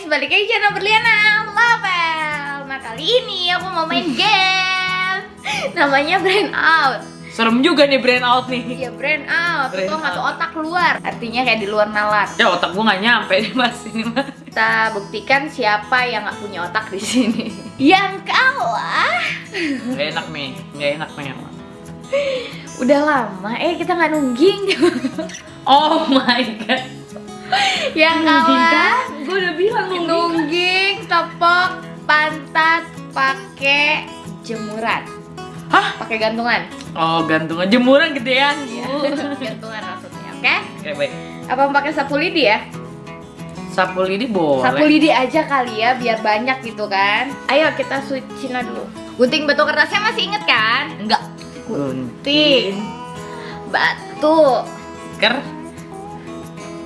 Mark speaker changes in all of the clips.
Speaker 1: guys, balik lagi channel Berliana Label Nah kali ini aku mau main game. Namanya Brain Out.
Speaker 2: Serem juga nih brain out nih.
Speaker 1: Iya Brain Out,
Speaker 2: Brain
Speaker 1: itu nggak tuh otak keluar Artinya kayak di luar nalar.
Speaker 2: Ya otak gua nggak nyampe nih mas. Ini mas.
Speaker 1: Kita buktikan siapa yang nggak punya otak di sini. Yang kalah.
Speaker 2: Gak enak nih, gak enak nih.
Speaker 1: Udah lama, eh kita nggak nungging.
Speaker 2: Oh my god.
Speaker 1: Yang kalah
Speaker 2: Gue udah bilang nungging.
Speaker 1: Tepok, pantat, pakai jemuran
Speaker 2: Hah?
Speaker 1: Pakai gantungan
Speaker 2: Oh gantungan jemuran gedean.
Speaker 1: Iya, gantungan maksudnya, oke?
Speaker 2: Oke baik.
Speaker 1: Apa pakai sapu lidi ya?
Speaker 2: Sapu lidi boleh.
Speaker 1: Sapu lidi aja kali ya, biar banyak gitu kan. Ayo kita switch Cina dulu. Gunting batu kertasnya masih inget kan?
Speaker 2: Enggak.
Speaker 1: Gunting batu
Speaker 2: Ker.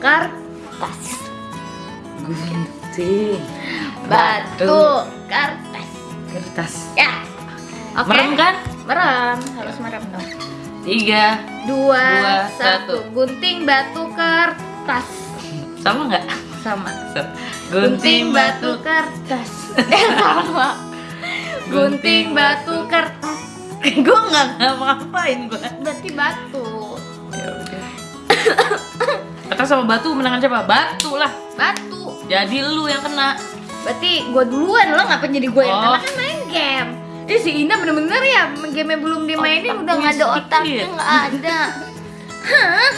Speaker 1: kertas.
Speaker 2: Gunting.
Speaker 1: Batu kertas.
Speaker 2: Kertas.
Speaker 1: Ya. Oke.
Speaker 2: Merem kan?
Speaker 1: Merem, harus merem dong.
Speaker 2: Tiga.
Speaker 1: Dua,
Speaker 2: Dua,
Speaker 1: satu.
Speaker 2: satu.
Speaker 1: Gunting batu kertas.
Speaker 2: Sama nggak?
Speaker 1: Sama. Gunting batu kertas. Eh, sama. Gunting batu kertas.
Speaker 2: gue nggak ngapa-ngapain gue.
Speaker 1: Berarti batu.
Speaker 2: Ya udah. Kertas sama batu menangan siapa? Batu lah.
Speaker 1: Batu.
Speaker 2: Jadi lu yang kena.
Speaker 1: Berarti gue duluan lo ngapa jadi gue yang
Speaker 2: Oh.
Speaker 1: kena kan main game. Eh si Ina bener-bener ya game belum dimainin
Speaker 2: Otak
Speaker 1: udah nggak ada otaknya nggak ada. Hah?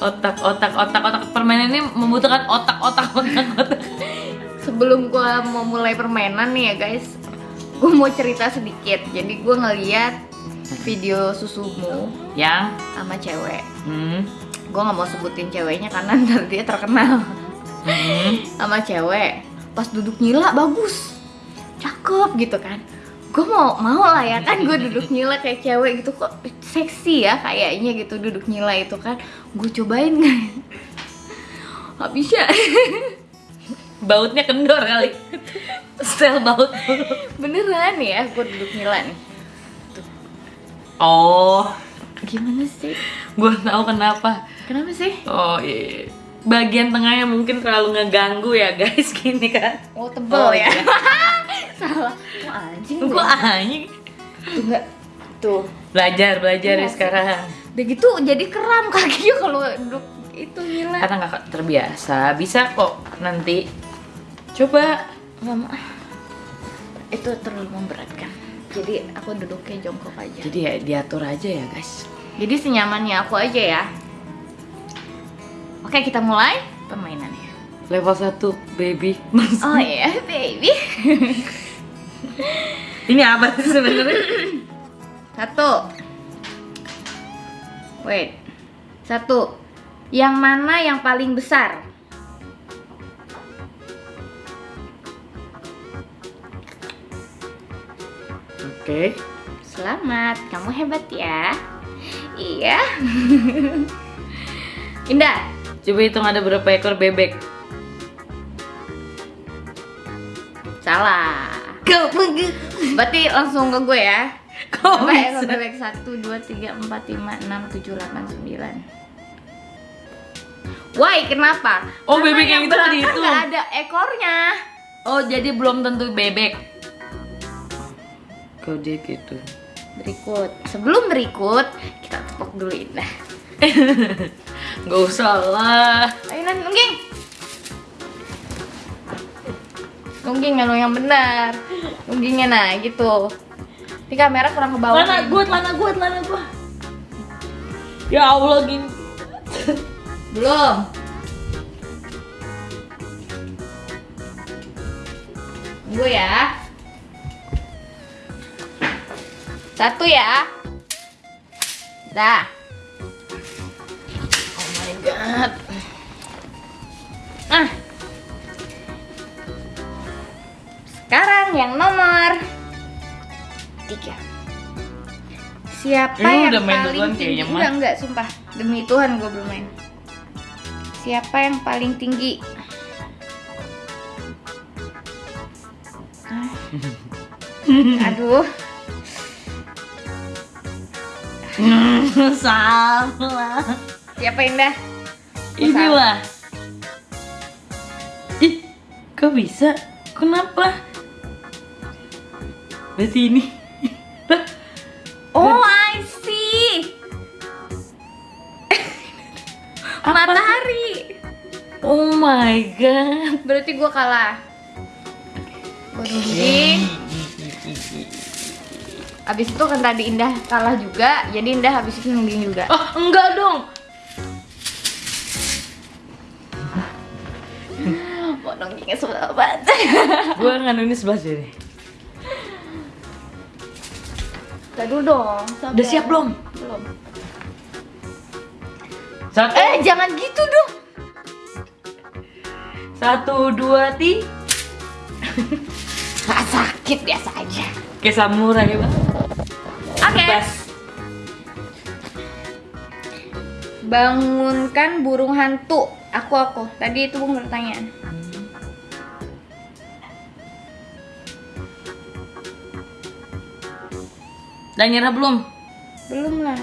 Speaker 2: Otak, otak, otak, otak. Permainan ini membutuhkan otak, otak, otak, otak.
Speaker 1: Sebelum gue mau mulai permainan nih ya guys, gue mau cerita sedikit. Jadi gue ngeliat video susumu
Speaker 2: Yang,
Speaker 1: sama cewek.
Speaker 2: hmm,
Speaker 1: Gue nggak mau sebutin ceweknya karena ntar dia terkenal.
Speaker 2: Hmm.
Speaker 1: sama cewek. Pas duduk nyila bagus. Cakep gitu kan. Gue mau mau lah ya kan gue duduk nyila kayak cewek gitu. Kok seksi ya kayaknya gitu duduk nyila itu kan. Gue cobain nggak nggak bisa
Speaker 2: bautnya kendor kali. Stel baut.
Speaker 1: beneran ya gue duduk nyila nih.
Speaker 2: Oh,
Speaker 1: gimana sih?
Speaker 2: Gue tahu kenapa.
Speaker 1: kenapa sih?
Speaker 2: Oh iya. Bagian tengahnya mungkin terlalu ngeganggu ya guys, gini kan.
Speaker 1: oh tebel
Speaker 2: Oh,
Speaker 1: ya
Speaker 2: iya.
Speaker 1: salah oh, anjing
Speaker 2: Gue
Speaker 1: gue
Speaker 2: anjing.
Speaker 1: tuh nggak tuh
Speaker 2: Belajar, belajar ya sekarang.
Speaker 1: udah gitu jadi kram kakinya kalau duduk itu nyila
Speaker 2: Karena nggak terbiasa, bisa kok nanti. Coba.
Speaker 1: Mau ah. itu terlalu memberatkan jadi aku duduknya jongkok aja
Speaker 2: Jadi ya diatur aja ya guys.
Speaker 1: jadi senyamannya aku aja ya oke kita mulai permainannya.
Speaker 2: Level 1 baby.
Speaker 1: oh iya baby.
Speaker 2: Ini apa sih sebenarnya?
Speaker 1: satu. Wait. Satu. Yang mana yang paling besar?
Speaker 2: Oke.
Speaker 1: selamat. Kamu hebat ya. Iya. Indah
Speaker 2: Coba hitung ada berapa ekor bebek.
Speaker 1: salah berarti langsung ke gue ya
Speaker 2: Kok
Speaker 1: Coba ekor bebek 1, 2, 3, 4, 5, 6, 7, 8, 9 Why? Kenapa?
Speaker 2: Oh,
Speaker 1: Karena
Speaker 2: bebek yang itu nggak
Speaker 1: belakang
Speaker 2: dihitung.
Speaker 1: nggak ada ekornya
Speaker 2: Oh, jadi belum tentu bebek. Kok dia gitu?
Speaker 1: Berikut Sebelum berikut Kita tepuk dulu Indah
Speaker 2: Gak usah lah.
Speaker 1: Ayo Nan, nungging. Nungging yang yang benar. Nunggingnya nah gitu. Ini kamera kurang ke bawah
Speaker 2: Lana gua, lana gua, lana gua. Ya Allah gini.
Speaker 1: Belum. Tunggu ya. Satu ya. Dah god Ah Sekarang yang nomor Tiga Siapa
Speaker 2: Ini
Speaker 1: yang
Speaker 2: udah main
Speaker 1: paling tinggi
Speaker 2: kayaknya.
Speaker 1: Enggak, enggak, sumpah Demi Tuhan gue belum main Siapa yang paling tinggi? Aduh,
Speaker 2: Salah.
Speaker 1: siapa Indah?
Speaker 2: Inilah. Ih, Kok bisa? Kenapa? Berarti ini.
Speaker 1: Oh, I see. Matahari.
Speaker 2: oh my god.
Speaker 1: Berarti gua kalah. Gua. Abis itu kan tadi Indah kalah juga, jadi Indah habis itu nungging juga.
Speaker 2: Oh, enggak dong.
Speaker 1: Mau nunggingnya sebelah banget.
Speaker 2: Gua nganuin sebelah sini.
Speaker 1: Dulu dong. sabar.
Speaker 2: Udah siap belum?
Speaker 1: Belum.
Speaker 2: Satu,
Speaker 1: Eh, jangan gitu dong.
Speaker 2: satu, dua, tiga.
Speaker 1: Gak sakit biasa aja.
Speaker 2: Kayak samurai bang.
Speaker 1: Oke.
Speaker 2: Bebas.
Speaker 1: Bangunkan burung hantu. Aku aku. Tadi itu bukan pertanyaan.
Speaker 2: Udah nyerah belum?
Speaker 1: Belum lah.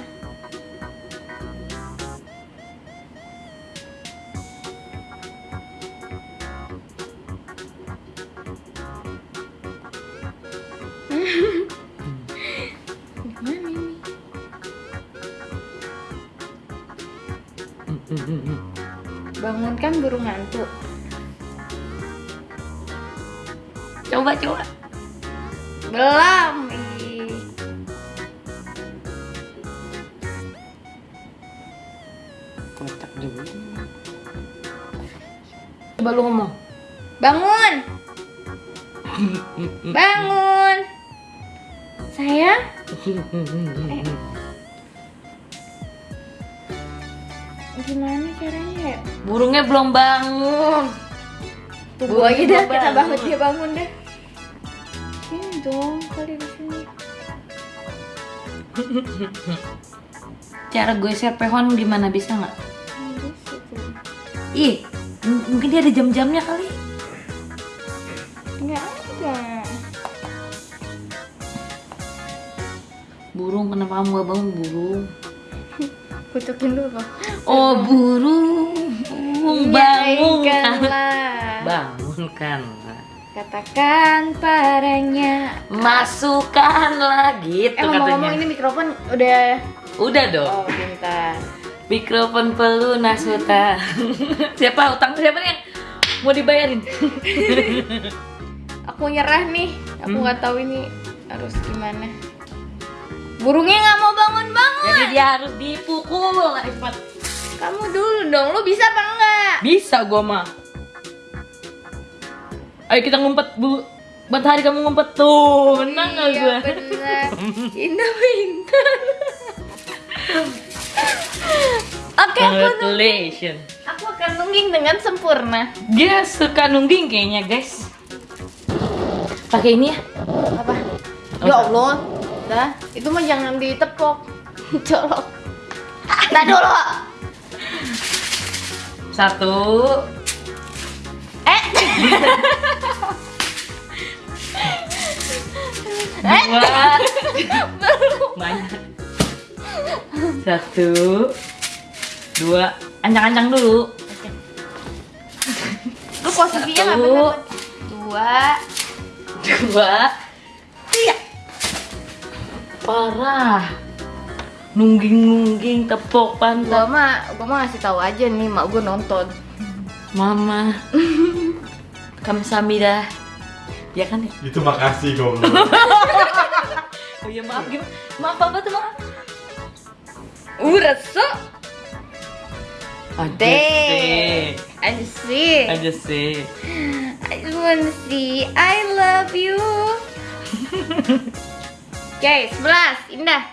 Speaker 1: Gimana ini? Bangunkan burung hantu.
Speaker 2: Coba coba.
Speaker 1: Belum.
Speaker 2: Coba lu ngomong.
Speaker 1: Bangun. Bangun. Sayang. Gimana caranya ya?
Speaker 2: Burungnya belum bangun.
Speaker 1: Gua aja
Speaker 2: belum
Speaker 1: kita
Speaker 2: bangun.
Speaker 1: dia bangun deh. Sini dong kali di sini.
Speaker 2: Cara gue share pehon gimana bisa nggak? Ih, m- mungkin dia ada jam-jamnya kali.
Speaker 1: Nggak ada.
Speaker 2: Burung, kenapa kamu gak bangun burung?
Speaker 1: Kutukin dulu.
Speaker 2: Oh burung, burung bangun kan?
Speaker 1: Nyaringkanlah.
Speaker 2: Bangunkan.
Speaker 1: Katakan padanya.
Speaker 2: Masukkanlah gitu
Speaker 1: Eh ngomong-ngomong
Speaker 2: katanya.
Speaker 1: ini mikrofon udah
Speaker 2: Udah dong.
Speaker 1: Oh pintar
Speaker 2: Mikrofon pelunas hutan. siapa utang siapa nih yang mau dibayarin?
Speaker 1: Aku nyerah nih Aku
Speaker 2: Hmm.
Speaker 1: nggak tahu ini harus gimana Burungnya nggak mau bangun-bangun
Speaker 2: Jadi dia harus dipukul Ifat.
Speaker 1: Kamu dulu dong, lu bisa apa enggak?
Speaker 2: Bisa gua mah. Ayo kita ngumpet bu. Matahari kamu ngumpet tuh, menang nggak
Speaker 1: iya,
Speaker 2: gua?
Speaker 1: bener Indah pintar Oke, aku,
Speaker 2: Congratulations.
Speaker 1: aku akan nungging dengan sempurna.
Speaker 2: Dia suka nungging kayaknya guys. Pakai ini ya.
Speaker 1: Apa? Ya Allah. Dah, itu mah jangan ditepok Colok. Nah dulu.
Speaker 2: Satu,
Speaker 1: Eh.
Speaker 2: Dua, banyak. Satu, dua, ancang-ancang dulu.
Speaker 1: Lu posisinya nggak bener Dua
Speaker 2: Dua, tiga. Parah. Nungging-nungging tepok pantat.
Speaker 1: Gua mah, gua mah ngasih tahu aja nih, mak gua nonton.
Speaker 2: Mama. Kamsahamnida. Ya kan ya?
Speaker 3: Itu makasih goblok.
Speaker 2: Oh iya maaf gimana? Maaf apa tuh maaf?
Speaker 1: Rasa.
Speaker 2: Aja
Speaker 1: Deh.
Speaker 2: sih.
Speaker 1: I see.
Speaker 2: Aja sih.
Speaker 1: I just wanna see. I love you. Oke, 11. Indah.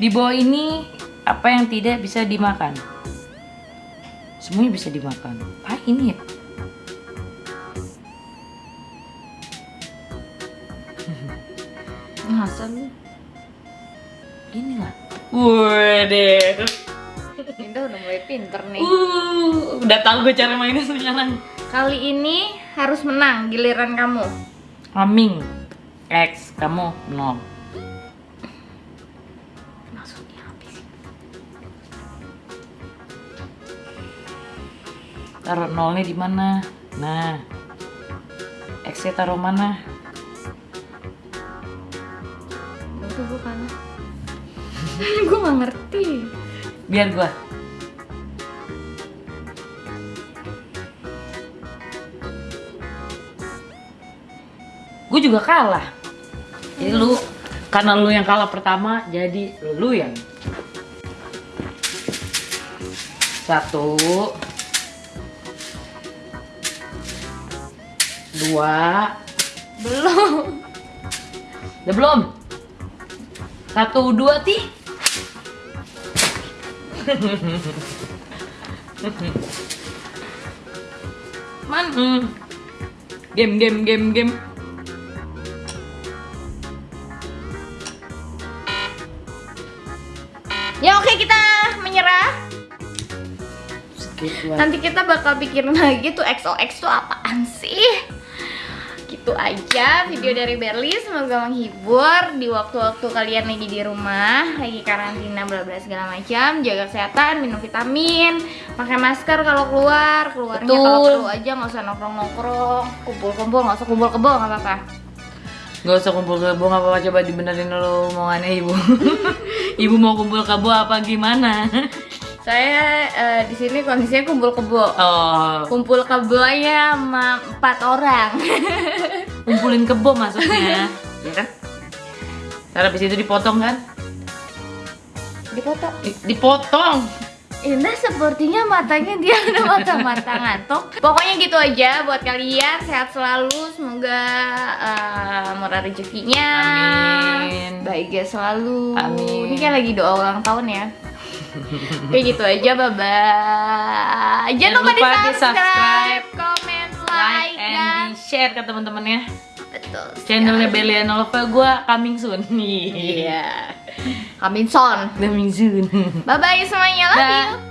Speaker 2: Di bawah ini apa yang tidak bisa dimakan? Semuanya bisa dimakan. Apa ini ya?
Speaker 1: Masa lu?
Speaker 2: Ini lah. Waduh.
Speaker 1: Indah udah mulai pinter nih.
Speaker 2: Uh, udah tahu gue cara mainnya sekarang.
Speaker 1: Kali ini harus menang giliran kamu.
Speaker 2: Aming. X, kamu nol.
Speaker 1: Maksudnya apa sih?
Speaker 2: Taruh nolnya di mana? Nah, X taruh mana?
Speaker 1: gue gak ngerti.
Speaker 2: Biar gua. Gue juga kalah. Jadi lu karena lu yang kalah pertama, jadi lu yang satu, dua,
Speaker 1: Belum.
Speaker 2: udah belum? Satu, dua, ti. Man, hmm. game, game, game, game.
Speaker 1: Ya oke kita menyerah. Nanti kita bakal pikirin lagi tuh XOX tuh apaan sih? Gitu aja video dari Berli semoga menghibur di waktu-waktu kalian lagi di rumah, lagi karantina bla bla segala macam, jaga kesehatan, minum vitamin, pakai masker kalau keluar, keluarnya kalau perlu aja nggak usah nongkrong-nongkrong, kumpul-kumpul nggak usah kumpul kebo nggak apa-apa.
Speaker 2: Gak usah kumpul kebo nggak apa-apa coba dibenerin dulu omongannya ibu. ibu mau kumpul kebo apa gimana?
Speaker 1: Saya eh, di sini kondisinya kumpul kebo.
Speaker 2: Oh,
Speaker 1: Kumpul kebonya sama empat orang.
Speaker 2: kumpulin kebo maksudnya, ya kan? Ntar habis itu dipotong kan?
Speaker 1: Dipoto.
Speaker 2: Di- Dipotong.
Speaker 1: Indah sepertinya matanya dia ada mata-mata ngantuk. Pokoknya gitu aja buat kalian sehat selalu, semoga eh, murah rezekinya.
Speaker 2: Amin.
Speaker 1: Bahagia selalu.
Speaker 2: Amin.
Speaker 1: Ini kan lagi doa ulang tahun ya. Oke gitu aja, bye bye. Jangan lupa di subscribe, comment,
Speaker 2: Like
Speaker 1: like, dan
Speaker 2: and di share ke teman-temannya.
Speaker 1: betul.
Speaker 2: Channelnya Belian Nova gue coming soon.
Speaker 1: Iya. Coming soon.
Speaker 2: Coming soon.
Speaker 1: Bye bye semuanya, love
Speaker 2: Dah.
Speaker 1: you.